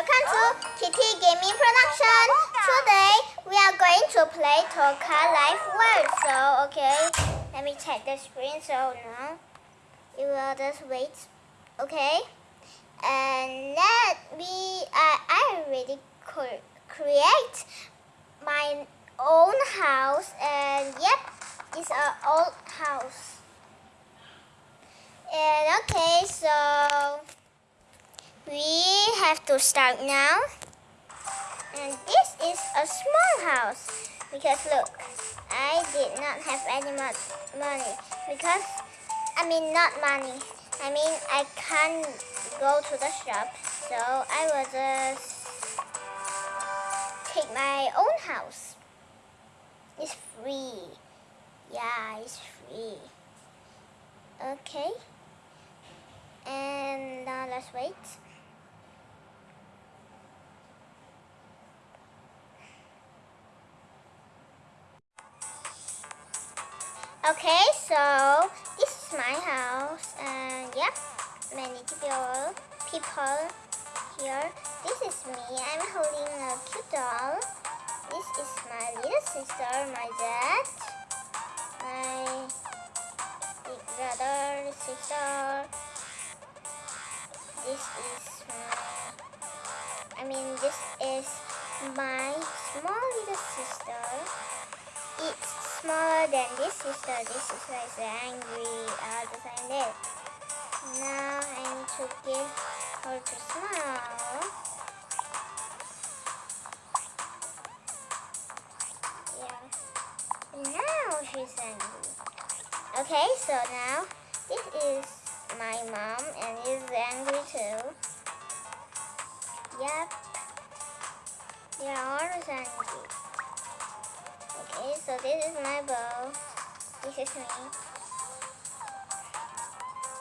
Welcome to Kitty Gaming Production. Today we are going to play Toca Life World. So okay, let me check the screen. So now you will just wait. Okay, and let me. Uh, I already create my own house, and yep, it's our old house. And okay, so we have to start now. And this is a small house because look, I did not have any money because, I mean not money, I mean I can't go to the shop so I will just take my own house. It's free. Yeah, it's free. Okay. And now let's wait. Okay, so this is my house and yeah, many people people here. This is me. I'm holding a cute doll. This is my little sister, my dad, my big brother, sister. This is my, I mean this is my small little sister. It's smaller than this sister. This sister is angry all the time there. Now I need to get her to smile. Yeah. Now she's angry. Okay, so now this is my mom and is angry too. Yep. They're always angry. Okay, so this is my bow. This is me.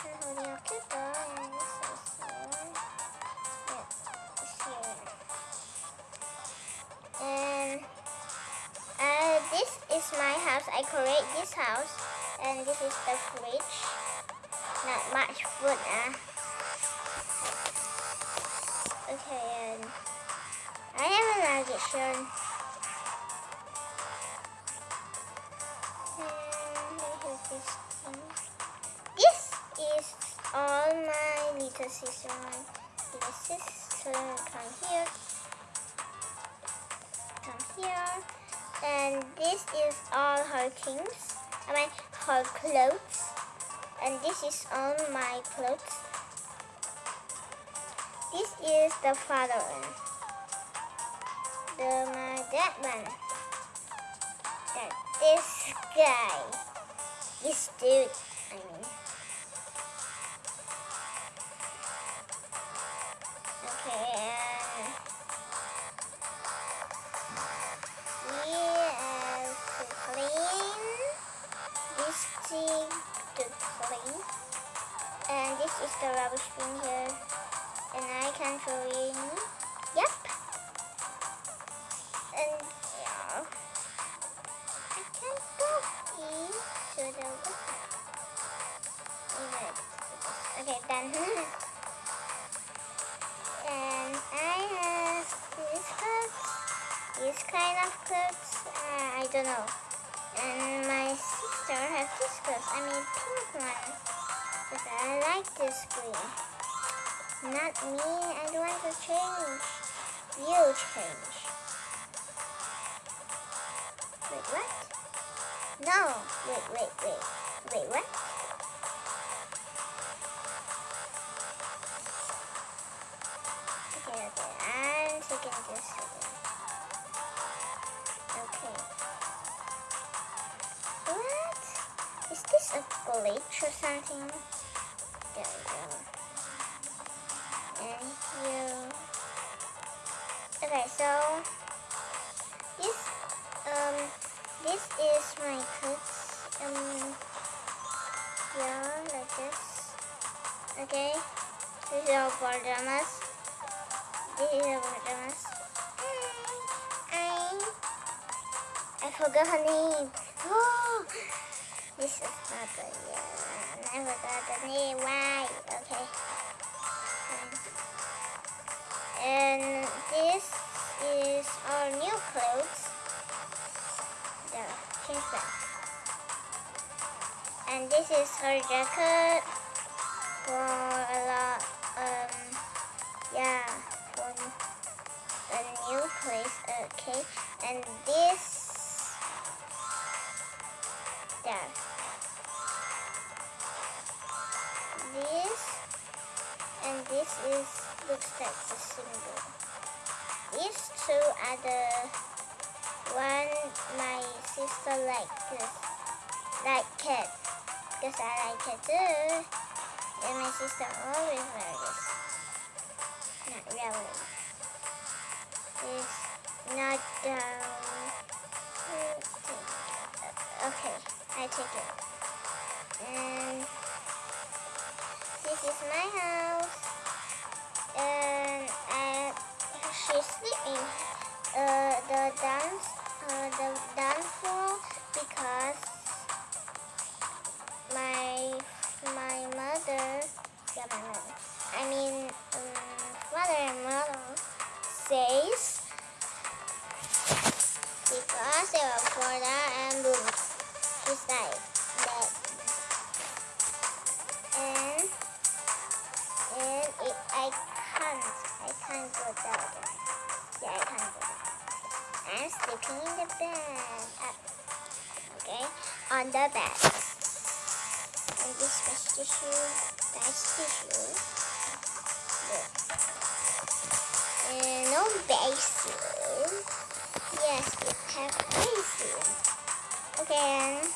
I'm holding a and this is here. Yeah, it's here. And uh, this is my house. I create this house. And this is the fridge. Not much food, uh. Okay, and I have a navigation. All my little sister. My little sister come here. Come here. And this is all her things. I mean her clothes. And this is all my clothes. This is the father one. The my dad one. That this guy. This dude, I mean. The rubbish bin here. And I can in. Yep. And yeah. I can go to the Okay, done. and I have these clothes, this kind of clothes, uh, I don't know. And my sister has this clothes, I mean pink one. I like this green. Not me, I don't want to change. You change. Wait, what? No. Wait, wait, wait. Wait, what? Okay, okay. I'm taking this again. Okay. What? Is this a glitch or something? There we go. And here. Okay, so this um this is my clothes. Um, yeah, like this. Okay, this is our pajamas. This is our pajamas. I, I forgot her name. Oh, this is not good. Yeah, I forgot the name. Why? Okay. And this is our new clothes. There, change back. And this is her jacket for a lot, um, yeah, for a new place, okay. And this, this is, looks like the symbol. These two are the one my sister like this, like it, because I like it too. And my sister always wear this. Not really. It's not um. Okay, I take it. And this is my house. And I, she's sleeping. Uh, the dance, uh, the dance floor because on the bed. And this was tissue, that's tissue. And no basin. Yes, we have basin. Okay, and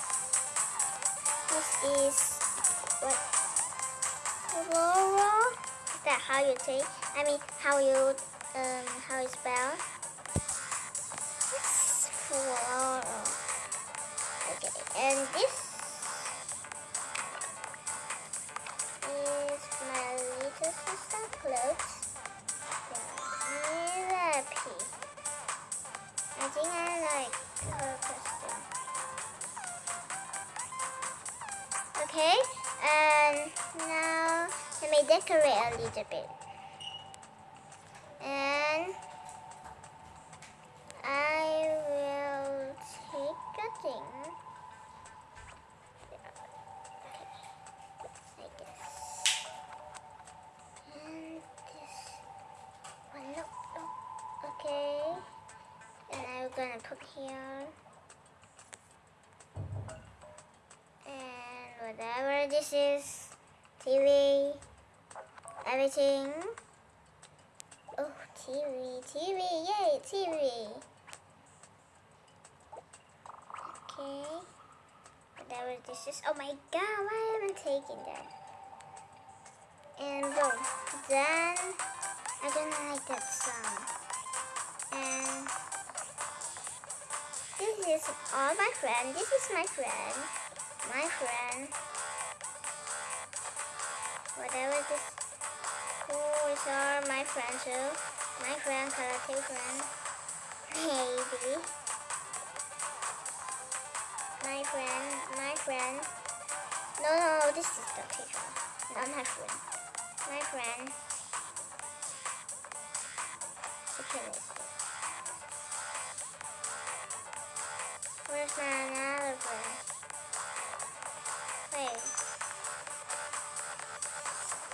this is what? Floral? Is that how you say? I mean, how you, um, how you spell? It's floral. And this is my little sister clothes. Therapy. I think I like her costume. Okay, and now let me decorate a little bit. Gonna put here. And whatever this is, TV, everything. Oh, TV, TV, yay, TV. Okay. Whatever this is. Oh my god, why am I taking that? And boom. Then I don't like that song. And this is all my friend. This is my friend. My friend. Whatever this who is all my friend too. My friend, karate friend. Maybe. My friend, my friend. No, no, this is the teacher. Not my friend. My friend. Okay. Where's my another friend? Wait.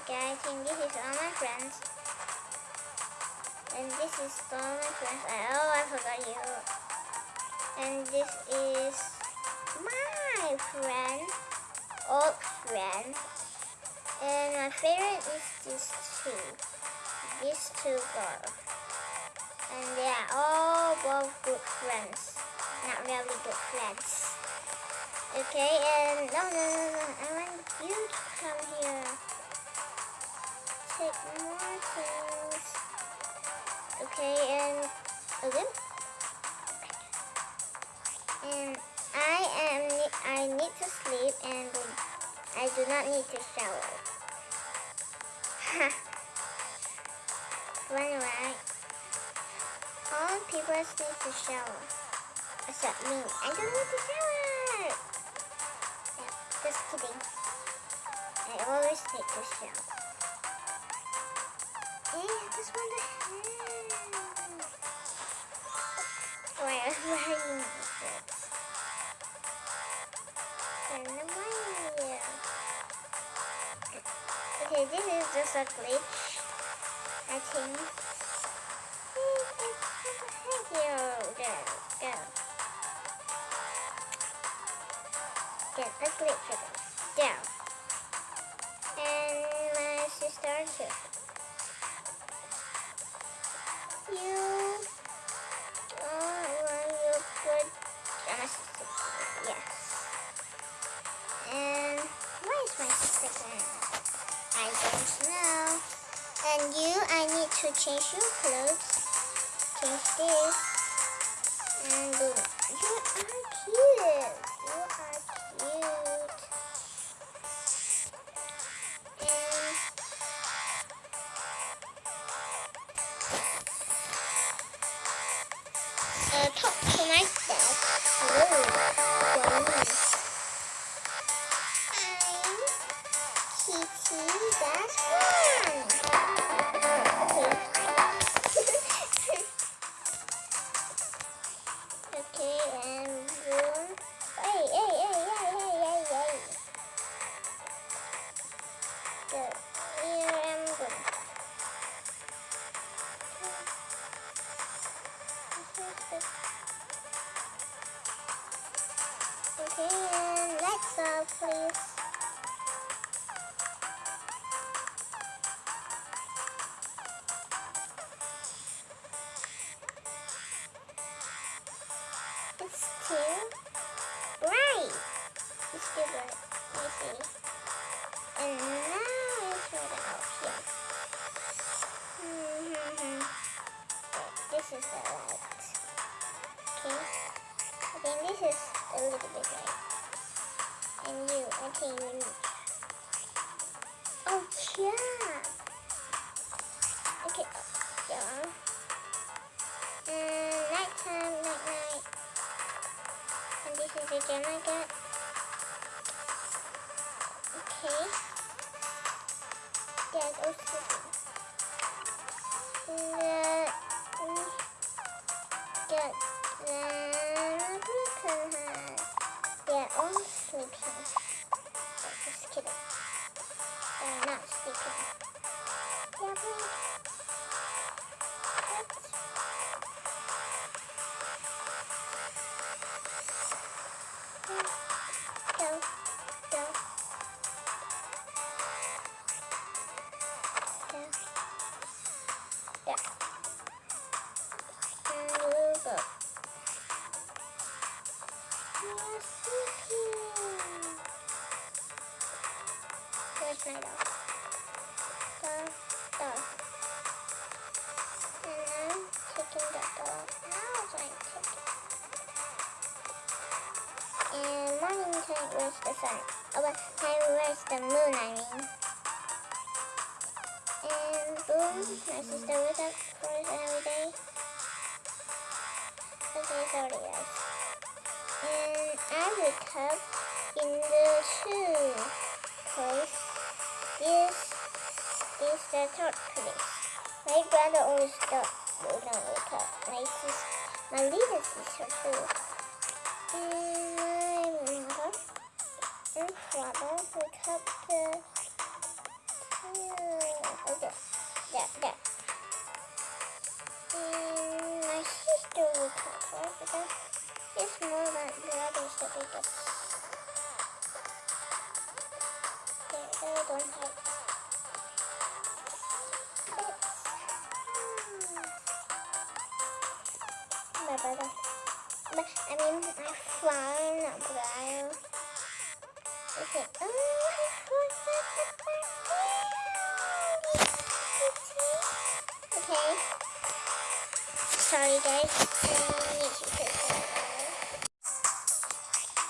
Okay, I think this is all my friends. And this is all my friends. Oh, I forgot you. And this is my friend, old friend. And my favorite is these two. These two girls. And they are all both good friends. Not really good friends. Okay, and no, no, no, no. I want you to come here. Take more things. Okay, and again. And I am. I need to sleep, and I do not need to shower. Funny, right? All people need to shower. Except me. I don't need to shower. Yeah, just kidding. I always need to shower. Hey, I just want to have. Where, where are you? Turn the way. Okay, this is just a glitch. I think. A glitch for this. Down. And my sister too. You oh, well, you put my sister. Yes. And where is my sister? I don't know. And you, I need to change your clothes. Change this. You are cute. You are cute. Bright. Let see. And now I it's right out here. Mm-hmm. This is the light. Okay. I this is a little bit light. And you, I think you need. Oh, yeah. Okay. Yeah. And nighttime, night night. And this is the gem I got. There's sun? Oh, but where's the moon, I mean. And boom, my sister wakes up for us every day. Okay, sorry guys. And I wake up in the two place. This is the third place. My brother always don't, don't wake up. My sister, my little sister too. And and father wake up the yeah, okay, there, there. And my sister woke up right because it's more than the others. There, there, don't hide. Sorry, guys.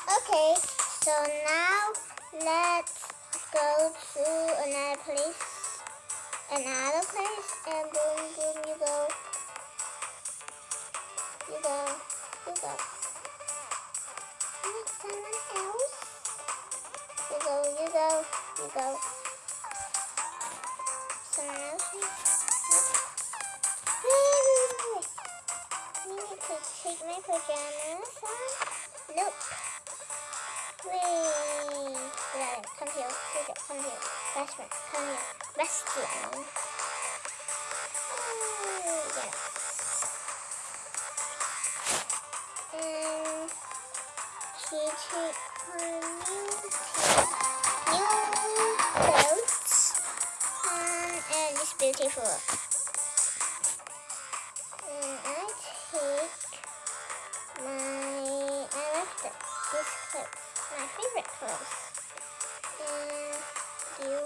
Okay, so now let's go to another place. Another place, and boom, boom, you go. You go. You go. Meet someone else. You go, you go, you go. Someone else? My pajamas on? Nope. Wait. Come here. Come here. Come here. Oh. And she took her new, new clothes. Um, and it's beautiful my I like this clip. my favorite clips. And you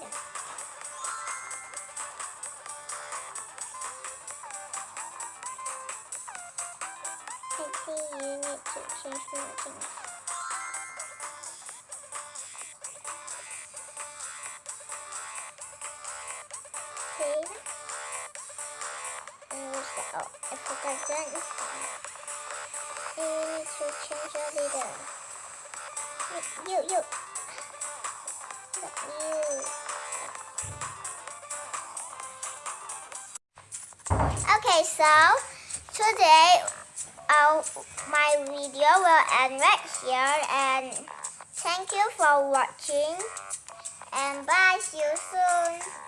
no. I think you need to change more things. Oh, I we need to change our leader. Okay, so today uh, my video will end right here and thank you for watching and bye see you soon